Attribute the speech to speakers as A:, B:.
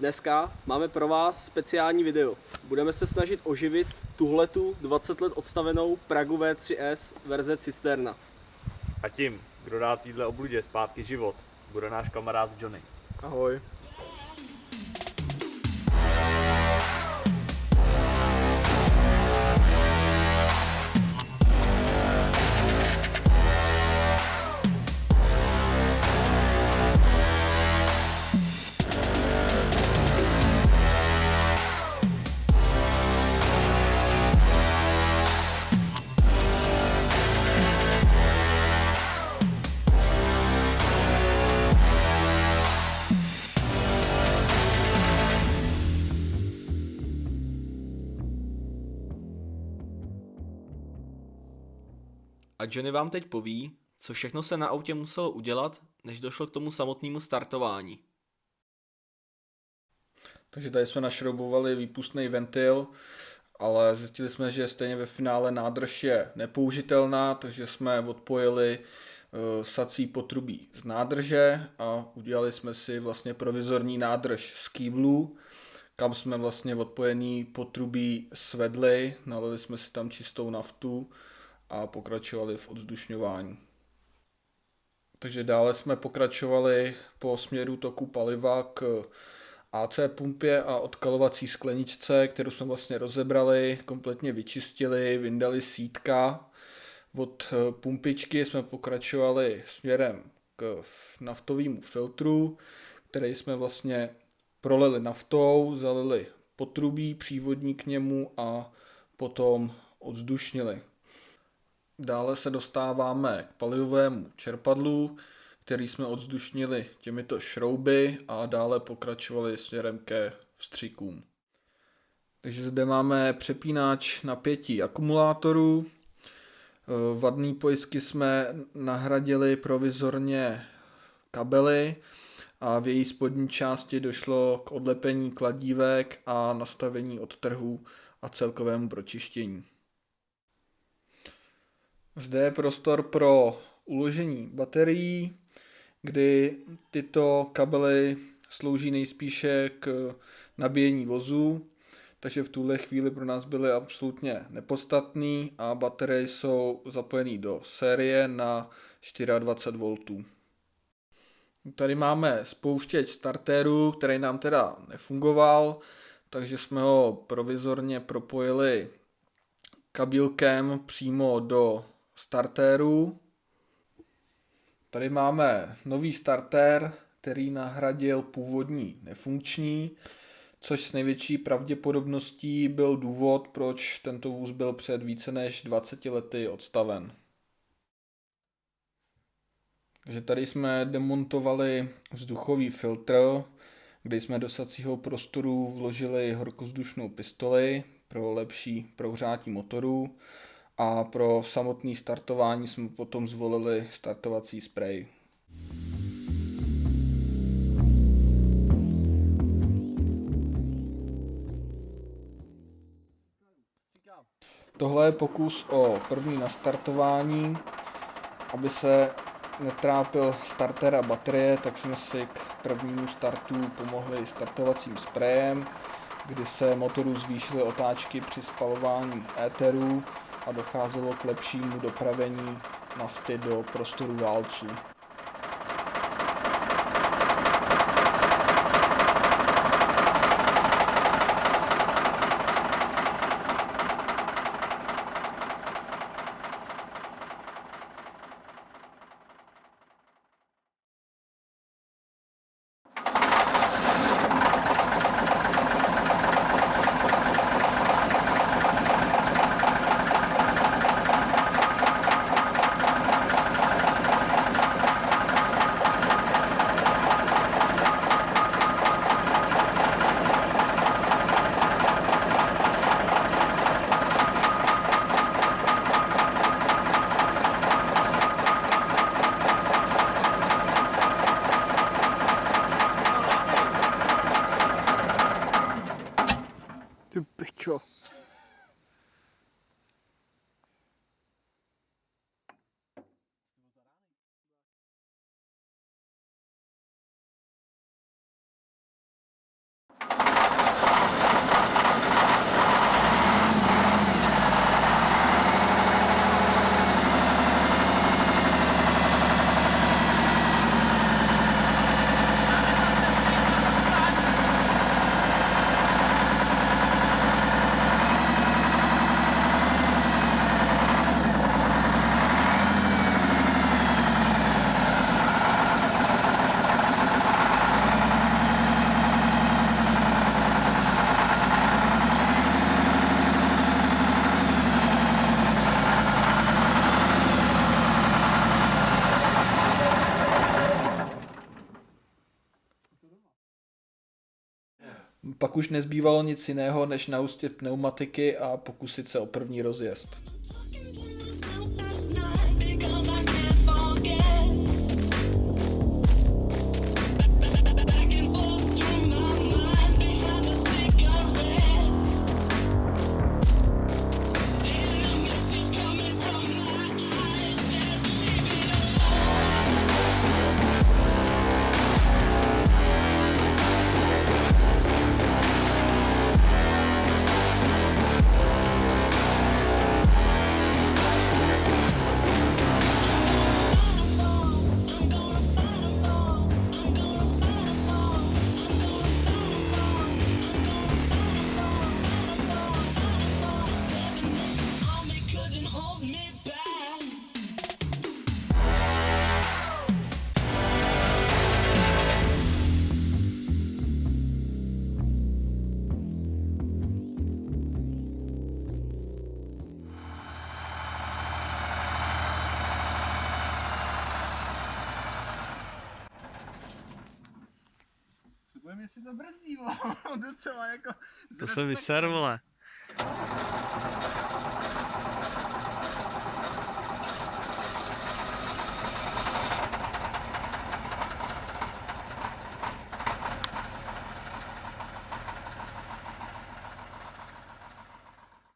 A: Dneska máme pro vás speciální video. Budeme se snažit oživit tuhletu 20 let odstavenou Pragu V3S verze Cisterna.
B: A tím, kdo dá týdle obludě zpátky život, bude náš kamarád Johnny.
A: Ahoj.
C: A Johnny vám teď poví, co všechno se na autě muselo udělat, než došlo k tomu samotnému startování.
D: Takže tady jsme našroubovali výpustný ventil, ale zjistili jsme, že stejně ve finále nádrž je nepoužitelná, takže jsme odpojili uh, sací potrubí z nádrže a udělali jsme si vlastně provizorní nádrž z kýblů, kam jsme vlastně odpojený potrubí svedli, nalili jsme si tam čistou naftu a pokračovali v odzdušňování. Takže dále jsme pokračovali po směru toku paliva k AC pumpě a odkalovací skleničce, kterou jsme vlastně rozebrali, kompletně vyčistili, vyndali sítka. Od eh, pumpičky jsme pokračovali směrem k naftovému filtru, který jsme vlastně prolili naftou, zalili potrubí přívodní k němu a potom odzdušnili. Dále se dostáváme k palivovému čerpadlu, který jsme odzdušnili těmito šrouby a dále pokračovali směrem ke vstřikům. Takže zde máme přepínač napětí akumulátorů. Vadný pojistky jsme nahradili provizorně kabely a v její spodní části došlo k odlepení kladívek a nastavení odtrhu a celkovému pročištění. Zde je prostor pro uložení baterií, kdy tyto kabely slouží nejspíše k nabíjení vozu, takže v tuhle chvíli pro nás byly absolutně nepodstatný a baterie jsou zapojené do série na 24 V. Tady máme spouštěč startéru, který nám teda nefungoval, takže jsme ho provizorně propojili kabílkem přímo do startérů. Tady máme nový startér, který nahradil původní nefunkční, což s největší pravděpodobností byl důvod, proč tento vůz byl před více než 20 lety odstaven. Takže tady jsme demontovali vzduchový filtr, kde jsme do sacího prostoru vložili horkozdušnou pistoli pro lepší prohřátí motoru a pro samotné startování jsme potom zvolili startovací sprej. Tohle je pokus o první nastartování. Aby se netrápil starter a baterie, tak jsme si k prvnímu startu pomohli startovacím sprejem, kdy se motoru zvýšily otáčky při spalování éterů a docházelo k lepšímu dopravení nafty do prostoru válců. Чё?
E: Pak už nezbývalo nic jiného, než naustit pneumatiky a pokusit se o první rozjezd.
F: Si to brzdí, docela jako...
G: To se vyser, vole.